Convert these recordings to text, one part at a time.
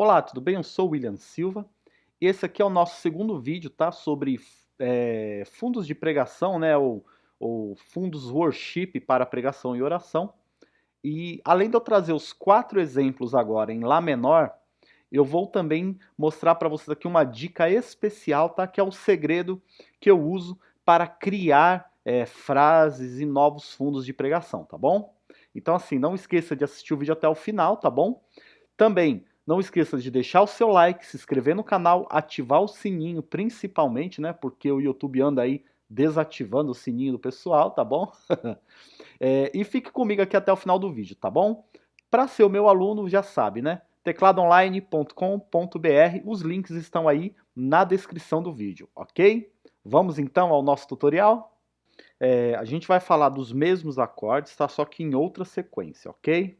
Olá, tudo bem? Eu sou o William Silva. Esse aqui é o nosso segundo vídeo, tá? Sobre é, fundos de pregação, né? Ou, ou fundos worship para pregação e oração. E além de eu trazer os quatro exemplos agora em Lá menor, eu vou também mostrar para vocês aqui uma dica especial, tá? Que é o segredo que eu uso para criar é, frases e novos fundos de pregação, tá bom? Então assim, não esqueça de assistir o vídeo até o final, tá bom? Também não esqueça de deixar o seu like, se inscrever no canal, ativar o sininho principalmente, né? Porque o YouTube anda aí desativando o sininho do pessoal, tá bom? é, e fique comigo aqui até o final do vídeo, tá bom? Para ser o meu aluno, já sabe, né? tecladoonline.com.br, os links estão aí na descrição do vídeo, ok? Vamos então ao nosso tutorial? É, a gente vai falar dos mesmos acordes, tá? Só que em outra sequência, ok?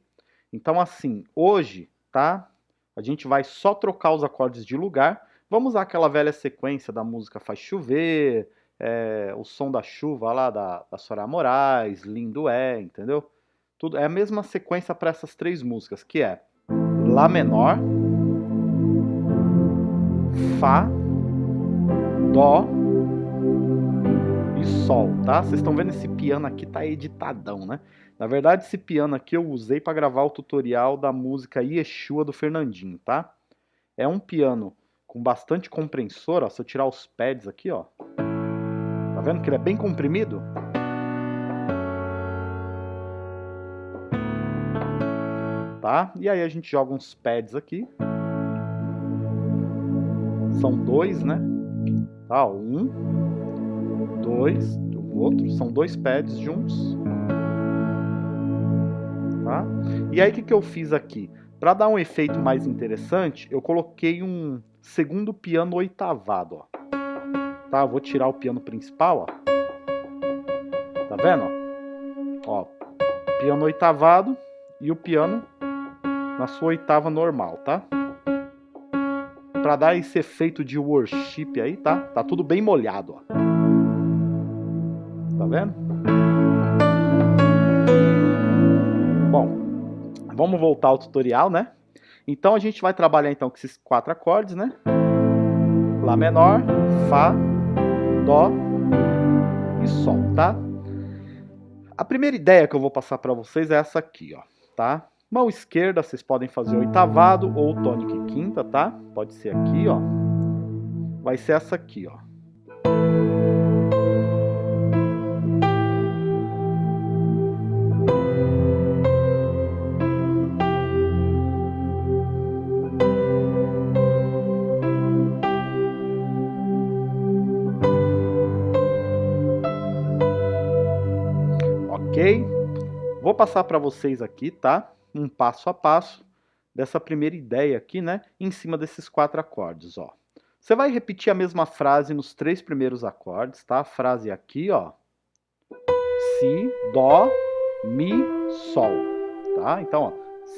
Então assim, hoje, tá? A gente vai só trocar os acordes de lugar. Vamos usar aquela velha sequência da música Faz Chover, é, o som da chuva lá da, da Soraya Moraes, Lindo é, entendeu? Tudo, é a mesma sequência para essas três músicas, que é Lá menor, Fá, Dó e Sol, tá? Vocês estão vendo esse piano aqui tá editadão, né? Na verdade, esse piano aqui eu usei para gravar o tutorial da música Yeshua do Fernandinho, tá? É um piano com bastante compressor, ó. Se eu tirar os pads aqui, ó. Tá vendo que ele é bem comprimido? tá? E aí a gente joga uns pads aqui. São dois, né? Tá, um, dois, o outro. São dois pads juntos. Tá? E aí o que, que eu fiz aqui? Para dar um efeito mais interessante, eu coloquei um segundo piano oitavado, ó. Tá, vou tirar o piano principal, ó. Tá vendo, ó? Piano oitavado e o piano na sua oitava normal, tá? Para dar esse efeito de worship aí, tá? Tá tudo bem molhado, ó. Tá vendo? Vamos voltar ao tutorial, né? Então a gente vai trabalhar então com esses quatro acordes, né? Lá menor, Fá, Dó e Sol, tá? A primeira ideia que eu vou passar para vocês é essa aqui, ó, tá? Mão esquerda, vocês podem fazer oitavado ou tônica e quinta, tá? Pode ser aqui, ó. Vai ser essa aqui, ó. Vou passar para vocês aqui, tá? um passo a passo dessa primeira ideia aqui, né? Em cima desses quatro acordes, ó. Você vai repetir a mesma frase nos três primeiros acordes, tá? A frase aqui, ó. Si, Dó, Mi, Sol, tá? Então, ó.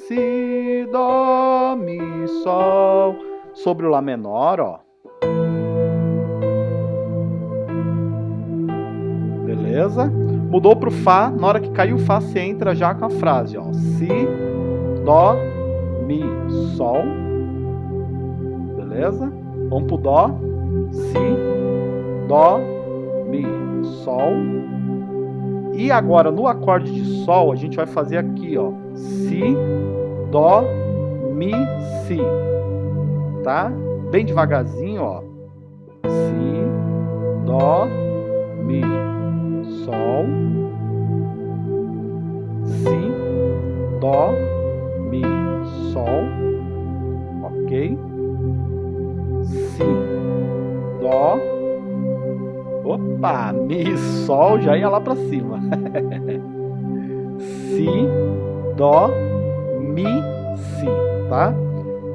Si, Dó, Mi, Sol. Sobre o Lá menor, ó. Beleza? Mudou pro Fá, na hora que caiu o Fá, você entra já com a frase, ó. Si, Dó, Mi, Sol. Beleza? Vamos pro Dó. Si, Dó, Mi, Sol. E agora no acorde de Sol a gente vai fazer aqui, ó. Si, Dó, Mi, Si. Tá? Bem devagarzinho, ó. Si, Dó, Mi, Sol. Si, Dó, Mi, Sol, ok? Si, Dó, opa, Mi, Sol, já ia lá para cima. si, Dó, Mi, Si, tá?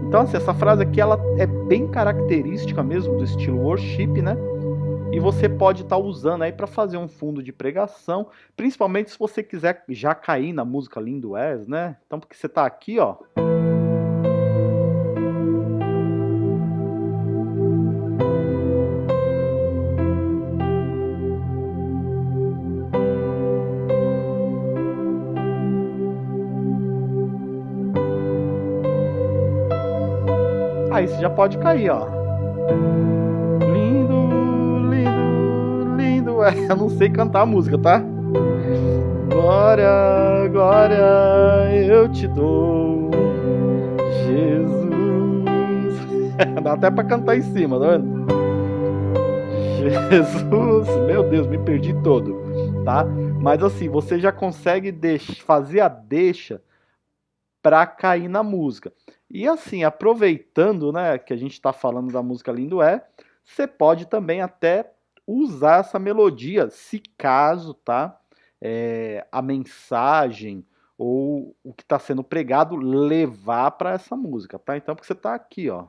Então, assim, essa frase aqui ela é bem característica mesmo do estilo worship, né? E você pode estar tá usando aí para fazer um fundo de pregação, principalmente se você quiser já cair na música Lindo És, né? Então, porque você está aqui, ó. Aí você já pode cair, ó. eu não sei cantar a música, tá? Glória, glória, eu te dou, Jesus. Dá até pra cantar em cima, tá vendo? Jesus, meu Deus, me perdi todo, tá? Mas assim, você já consegue fazer a deixa para cair na música. E assim, aproveitando, né, que a gente está falando da música Lindo É, você pode também até usar essa melodia, se caso, tá? É, a mensagem ou o que está sendo pregado levar para essa música, tá? Então, porque você está aqui, ó.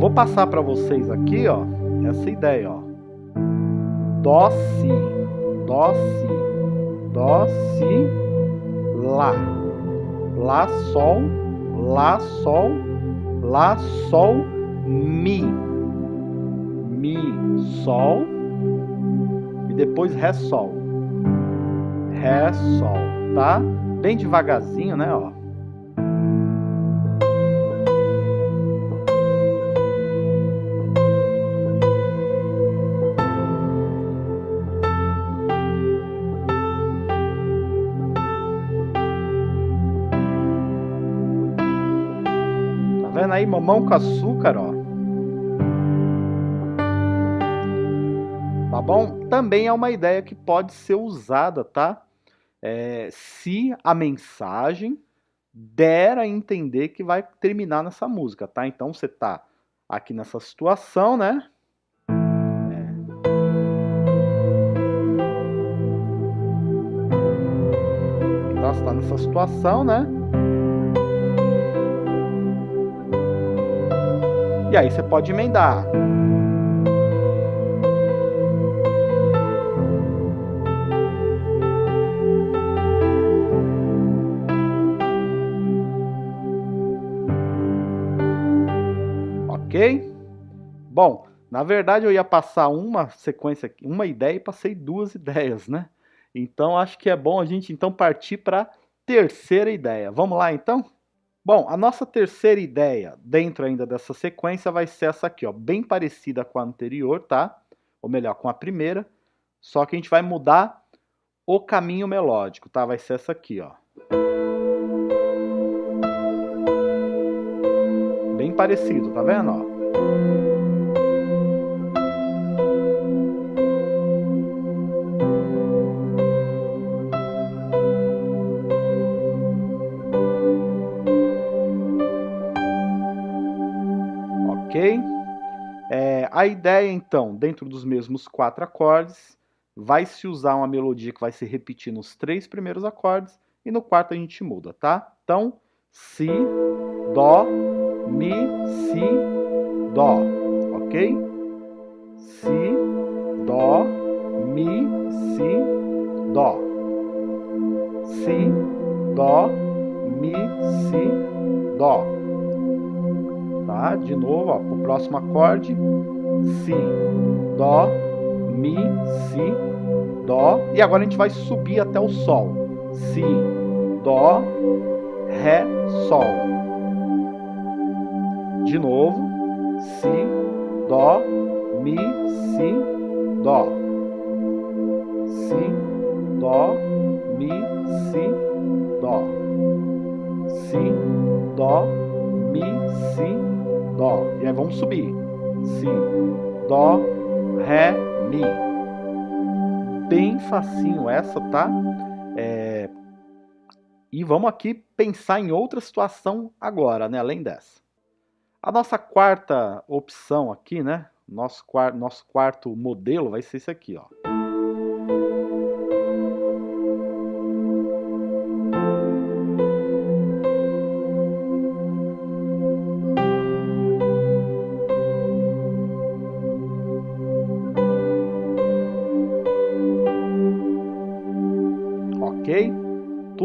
Vou passar para vocês aqui, ó, essa ideia, ó. Dó, si, dó, si, dó, si, lá. Lá, sol, lá, sol, lá, sol, mi. Mi, sol e depois ré, sol. Ré, sol, tá? Bem devagarzinho, né, ó. Vendo aí? Mamão com açúcar, ó. Tá bom? Também é uma ideia que pode ser usada, tá? É, se a mensagem der a entender que vai terminar nessa música, tá? Então você tá aqui nessa situação, né? Então você tá nessa situação, né? E aí você pode emendar. Ok? Bom, na verdade eu ia passar uma sequência, uma ideia e passei duas ideias, né? Então acho que é bom a gente então partir para a terceira ideia. Vamos lá então? Bom, a nossa terceira ideia, dentro ainda dessa sequência, vai ser essa aqui, ó, bem parecida com a anterior, tá? Ou melhor, com a primeira, só que a gente vai mudar o caminho melódico, tá? Vai ser essa aqui, ó. Bem parecido, tá vendo, ó? A ideia, então, dentro dos mesmos quatro acordes, vai se usar uma melodia que vai se repetir nos três primeiros acordes e no quarto a gente muda, tá? Então, Si, Dó, Mi, Si, Dó, ok? Si, Dó, Mi, Si, Dó. Si, Dó, Mi, Si, Dó. Tá? De novo, ó, o próximo acorde Si, Dó, Mi, Si, Dó. E agora a gente vai subir até o Sol. Si, Dó, Ré, Sol. De novo. Si, Dó, Mi, Si, Dó. Si, Dó, Mi, Si, Dó. Si, Dó, Mi, Si, Dó. E aí vamos subir. Si, Dó, Ré, Mi. Bem facinho essa, tá? É... E vamos aqui pensar em outra situação agora, né? Além dessa. A nossa quarta opção aqui, né? Nosso, nosso quarto modelo vai ser esse aqui, ó.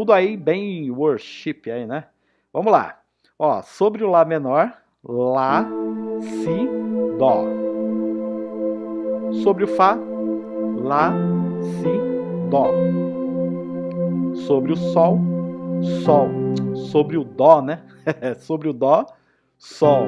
Tudo aí bem worship aí, né? Vamos lá. Ó, sobre o Lá menor, Lá, Si, Dó. Sobre o Fá, Lá, Si, Dó. Sobre o Sol, Sol. Sobre o Dó, né? Sobre o Dó, Sol,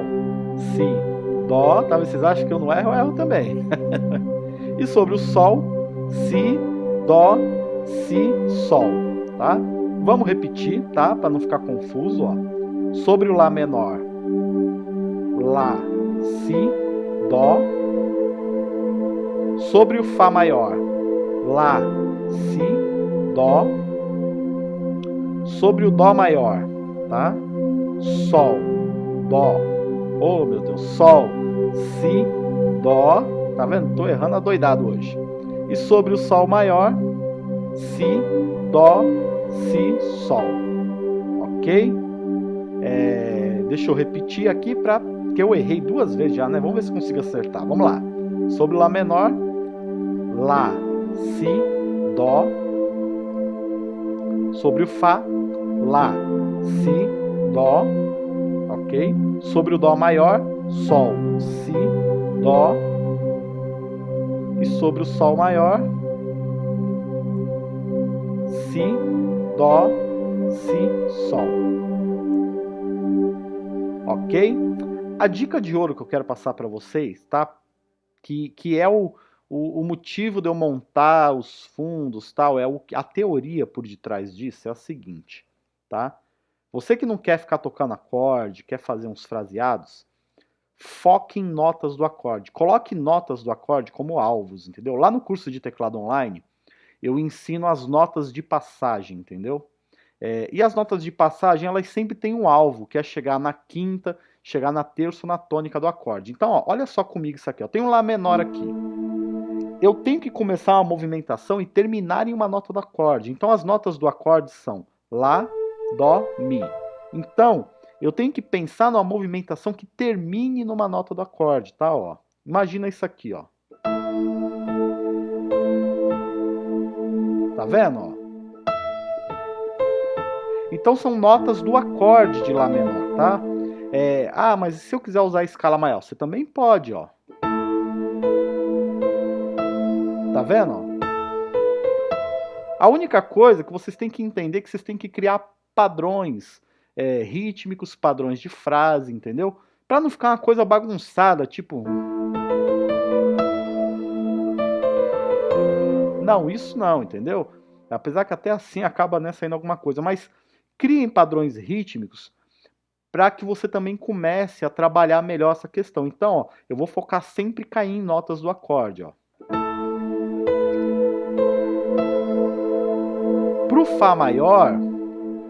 Si, Dó. Tá, vocês acham que eu não erro? Eu erro também. e sobre o Sol, Si, Dó, Si, Sol. Tá? Vamos repetir, tá? Para não ficar confuso, ó. Sobre o Lá menor, Lá, Si, Dó. Sobre o Fá maior, Lá, Si, Dó. Sobre o Dó maior, tá? Sol, Dó. Oh, meu Deus, Sol, Si, Dó. Tá vendo? Tô errando adoidado hoje. E sobre o Sol maior, Si, Dó, Si, Sol. Ok? É, deixa eu repetir aqui para que eu errei duas vezes já, né? Vamos ver se consigo acertar. Vamos lá. Sobre Lá menor, Lá, Si, Dó. Sobre o Fá, Lá, Si, Dó. Ok? Sobre o Dó maior, Sol, Si, Dó. E sobre o Sol maior, Si, Dó, Si, Sol. Ok? A dica de ouro que eu quero passar para vocês, tá? Que, que é o, o, o, motivo de eu montar os fundos, tal, é o, a teoria por detrás disso é a seguinte, tá? Você que não quer ficar tocando acorde, quer fazer uns fraseados, foque em notas do acorde. Coloque notas do acorde como alvos, entendeu? Lá no curso de teclado online, eu ensino as notas de passagem, entendeu? É, e as notas de passagem, elas sempre têm um alvo, que é chegar na quinta, chegar na terça ou na tônica do acorde. Então, ó, olha só comigo isso aqui. Ó. Tem um Lá menor aqui. Eu tenho que começar uma movimentação e terminar em uma nota do acorde. Então, as notas do acorde são Lá, Dó, Mi. Então, eu tenho que pensar numa movimentação que termine numa nota do acorde, tá? Ó. Imagina isso aqui, ó. Tá vendo? Então são notas do acorde de Lá menor, tá? É, ah, mas se eu quiser usar a escala maior, você também pode, ó. Tá vendo? A única coisa que vocês têm que entender é que vocês têm que criar padrões é, rítmicos, padrões de frase, entendeu? Para não ficar uma coisa bagunçada, tipo... Não, isso não, entendeu? Apesar que até assim acaba né, saindo alguma coisa, mas criem padrões rítmicos para que você também comece a trabalhar melhor essa questão. Então, ó, eu vou focar sempre cair em notas do acorde. Para o Fá maior,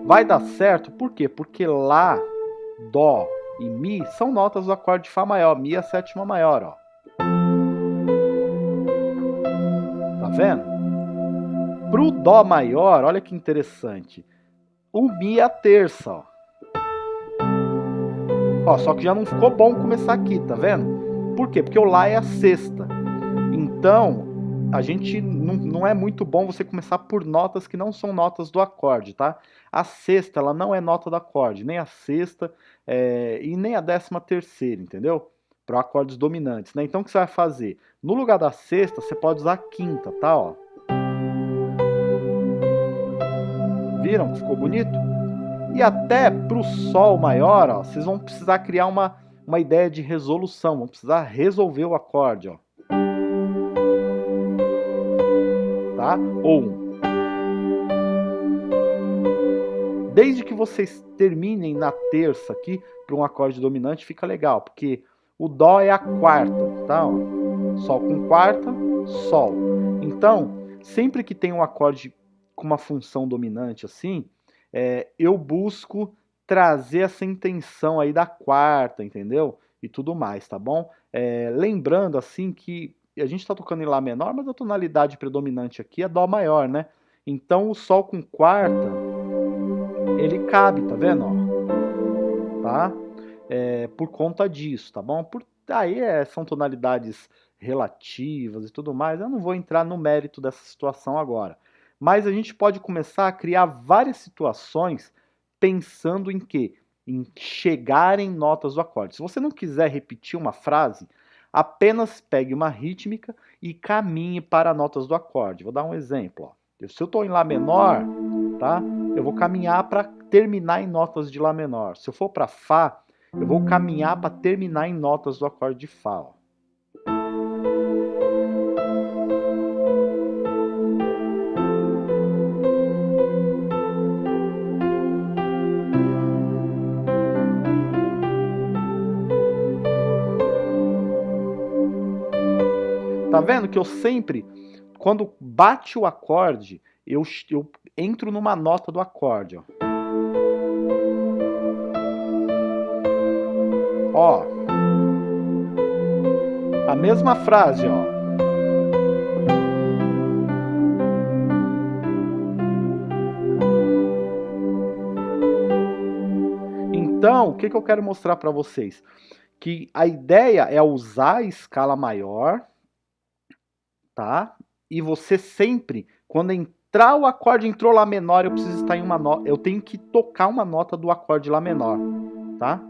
vai dar certo, por quê? Porque Lá, Dó e Mi são notas do acorde de Fá maior, Mi é a sétima maior. Ó. Tá vendo? Para o Dó maior, olha que interessante, o Mi é a terça. Ó. ó, só que já não ficou bom começar aqui, tá vendo? Por quê? Porque o Lá é a sexta. Então, a gente não, não é muito bom você começar por notas que não são notas do acorde, tá? A sexta, ela não é nota do acorde, nem a sexta é, e nem a décima terceira, entendeu? Para acordes dominantes, né? Então, o que você vai fazer? No lugar da sexta, você pode usar a quinta, tá? Ó. Viram? Ficou bonito? E até para o Sol maior, ó, vocês vão precisar criar uma, uma ideia de resolução, vão precisar resolver o acorde. Ó. Tá? Ou Desde que vocês terminem na terça aqui, para um acorde dominante, fica legal, porque o Dó é a quarta, tá? Ó. Sol com quarta, Sol. Então, sempre que tem um acorde com uma função dominante assim, é, eu busco trazer essa intenção aí da quarta, entendeu? E tudo mais, tá bom? É, lembrando assim que a gente está tocando em Lá menor, mas a tonalidade predominante aqui é Dó maior, né? Então o Sol com quarta, ele cabe, tá vendo? Ó, tá? É, por conta disso, tá bom? Por, aí é, são tonalidades relativas e tudo mais, eu não vou entrar no mérito dessa situação agora mas a gente pode começar a criar várias situações pensando em que em chegar em notas do acorde. Se você não quiser repetir uma frase, apenas pegue uma rítmica e caminhe para notas do acorde. Vou dar um exemplo. Ó. Se eu estou em Lá menor, tá? eu vou caminhar para terminar em notas de Lá menor. Se eu for para Fá, eu vou caminhar para terminar em notas do acorde de Fá. Ó. Tá vendo que eu sempre, quando bate o acorde, eu, eu entro numa nota do acorde, ó. Ó. A mesma frase, ó. Então, o que, que eu quero mostrar para vocês? Que a ideia é usar a escala maior, tá? E você sempre, quando entrar o acorde entrou lá menor, eu preciso estar em uma nota, eu tenho que tocar uma nota do acorde lá menor, tá?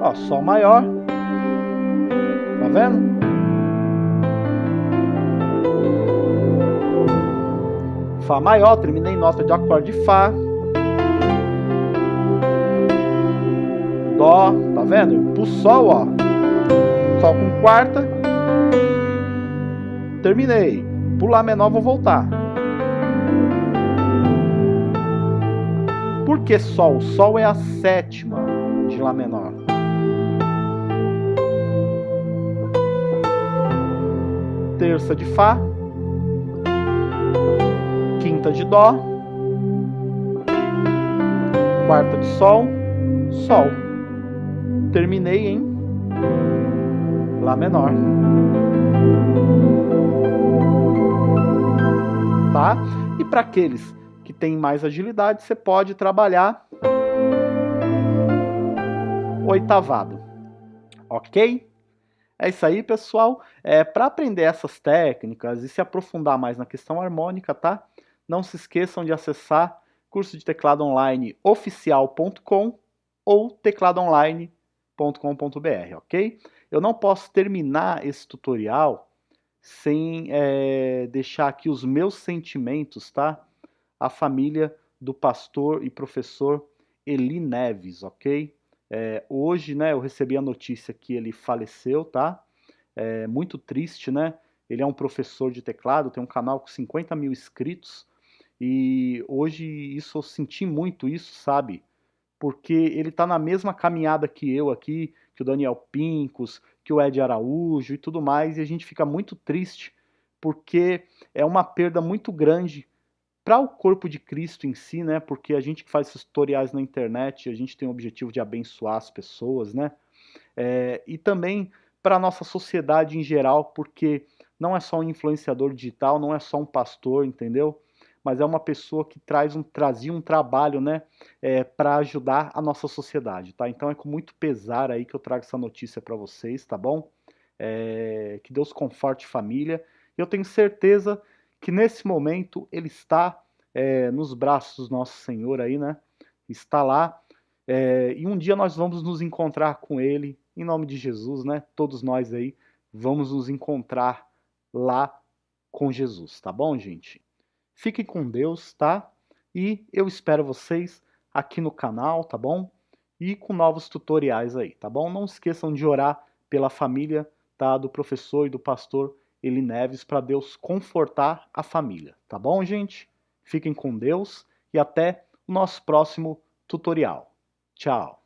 Ó, Sol maior, tá vendo? Fá maior, terminei nota de acorde de Fá. Dó, tá vendo? Pro Sol, ó. Sol com quarta. Terminei. Pro Lá menor, vou voltar. Por que Sol? Sol é a sétima de Lá menor. Terça de Fá quinta de Dó, quarta de Sol, Sol. Terminei em Lá menor. Tá? E para aqueles que têm mais agilidade, você pode trabalhar oitavado. Ok? É isso aí, pessoal. É, para aprender essas técnicas e se aprofundar mais na questão harmônica, tá? Não se esqueçam de acessar curso de teclado online oficial.com ou tecladoonline.com.br, ok? Eu não posso terminar esse tutorial sem é, deixar aqui os meus sentimentos, tá? A família do pastor e professor Eli Neves, ok? É, hoje, né, eu recebi a notícia que ele faleceu, tá? É muito triste, né? Ele é um professor de teclado, tem um canal com 50 mil inscritos, e hoje isso eu senti muito isso, sabe? Porque ele está na mesma caminhada que eu aqui, que o Daniel Pincos, que o Ed Araújo e tudo mais, e a gente fica muito triste porque é uma perda muito grande para o corpo de Cristo em si, né? Porque a gente que faz esses tutoriais na internet, a gente tem o objetivo de abençoar as pessoas, né? É, e também para a nossa sociedade em geral, porque não é só um influenciador digital, não é só um pastor, entendeu? Mas é uma pessoa que traz um, trazia um trabalho né, é, para ajudar a nossa sociedade. Tá? Então é com muito pesar aí que eu trago essa notícia para vocês, tá bom? É, que Deus conforte família. Eu tenho certeza que nesse momento ele está é, nos braços do nosso Senhor aí, né? Está lá. É, e um dia nós vamos nos encontrar com ele, em nome de Jesus, né? Todos nós aí vamos nos encontrar lá com Jesus, tá bom, gente? Fiquem com Deus, tá? E eu espero vocês aqui no canal, tá bom? E com novos tutoriais aí, tá bom? Não esqueçam de orar pela família, tá? Do professor e do pastor Eli Neves para Deus confortar a família, tá bom, gente? Fiquem com Deus e até o nosso próximo tutorial. Tchau!